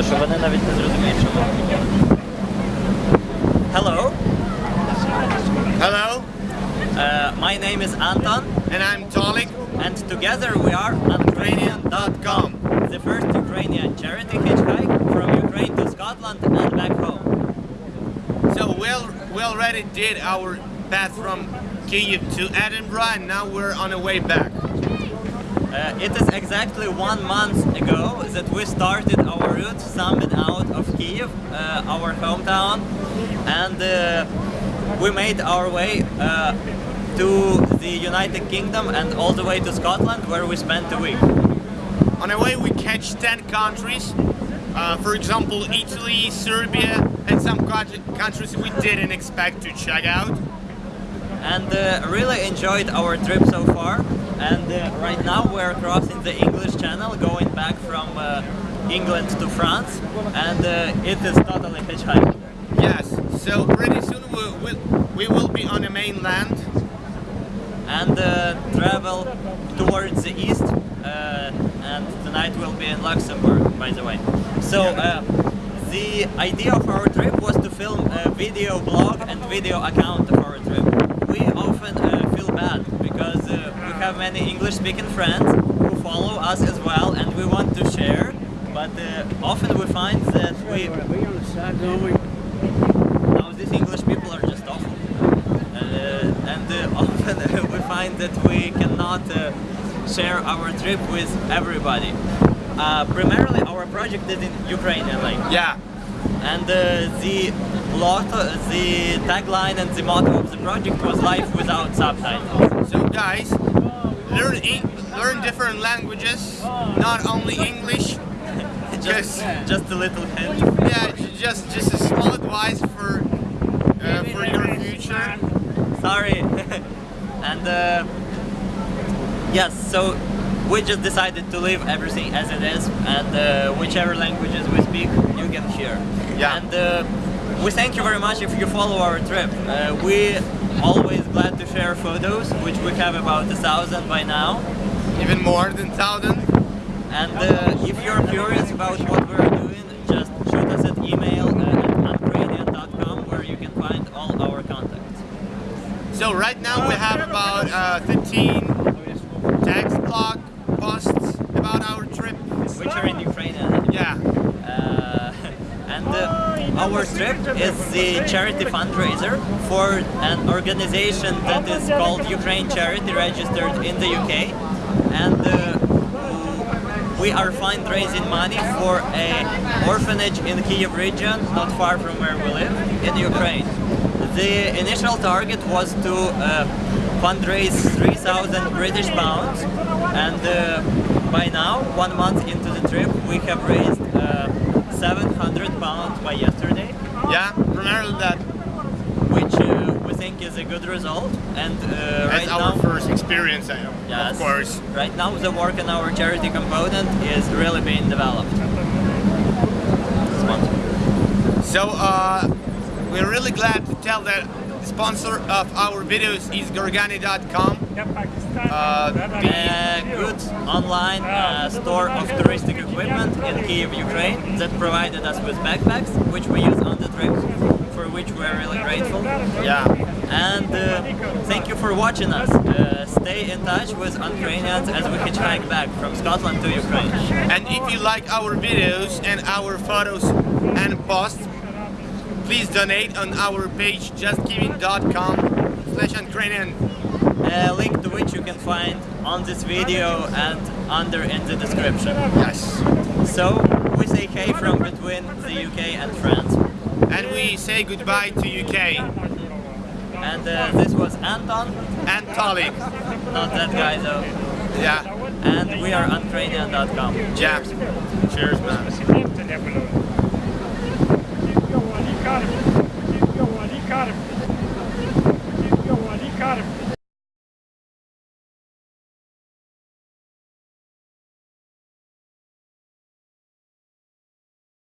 То що вони навіть не зрозуміють, що ми говоримо. Hello, Hello, uh, my name is Anton and I'm Tolik. and together we are Ukrainian.com, the first Ukrainian charity hitchhike from Ukraine to Scotland and back home. So we al- we already did our path from Kyiv to Edinburgh, and now we're on the way back. Uh, it is exactly one month ago that we started our route summit out of Kiev, uh, our hometown, and uh, we made our way uh, to the United Kingdom and all the way to Scotland, where we spent a week. On the way, we catch 10 countries. Uh, for example, Italy, Serbia, and some countries we didn't expect to check out. And uh, really enjoyed our trip so far. And uh, right now we're crossing the English Channel, going back from uh, England to France, and uh, it is totally hitchhiking. Yes, so pretty soon we, we, we will be on the mainland. And uh, travel towards the east, uh, and tonight we'll be in Luxembourg, by the way. So uh, the idea of our trip was to film a video blog and video account of our trip. We often uh, feel bad because uh, we have many English-speaking friends who follow us as well, and we want to share. But uh, often we find that we now these English people are just awful, uh, and uh, often we find that we cannot uh, share our trip with everybody. Primarily, our project is in Ukrainian language Yeah, and uh, the motto, the tagline and the motto of the project was life without subtitles. so guys, learn learn different languages, not only English. just, just a little hint. Yeah, just just a small advice for uh, for your future. Sorry. and uh, yes, so we just decided to leave everything as it is, and uh, whichever languages we speak, you can hear. Yeah. And uh, we thank you very much if you follow our trip. Uh, we always glad to share photos, which we have about a thousand by now. Even more than thousand. And uh, if you're curious about what we're doing, just shoot us an email at uncranian.com where you can find all our contacts. So right now we have about uh, 15 text blog about our trip. Which are in Ukrainian. Yeah, Uh, and uh, our trip is the charity fundraiser for an organization that is called Ukraine Charity, registered in the UK, and uh, we are fundraising money for a orphanage in Kiev region, not far from where we live, in Ukraine. The initial target was to uh, fundraise 3,000 British pounds, and uh, by now, one month into the trip, we have raised uh, 700 pounds by yesterday, yeah, primarily that. which uh, we think is a good result. And uh, right our now, first experience, uh, Yes. of course. Right now, the work in our charity component is really being developed. So uh, we're really glad to tell that sponsor of our videos is Gorgany.com. Uh, A good online uh, store of touristic equipment in Kiev, Ukraine that provided us with backpacks, which we use on the trip, for which we're really grateful. yeah. And uh, thank you for watching us. Uh, stay in touch with Ukrainians as we hitchhike back from Scotland to Ukraine. And if you like our videos and our photos and posts, please donate on our page justgiving.com slash Ukrainian. Uh, link to which you can find on this video and under in the description. Yes. So, we say hey from between the UK and France. And we say goodbye to UK. And uh, this was Anton. And Tolik. Not that guy though. Yeah. And we are on Ukrainian.com. Yeah. Cheers, man. Ali, cara. Ali, cara. Ali, cara.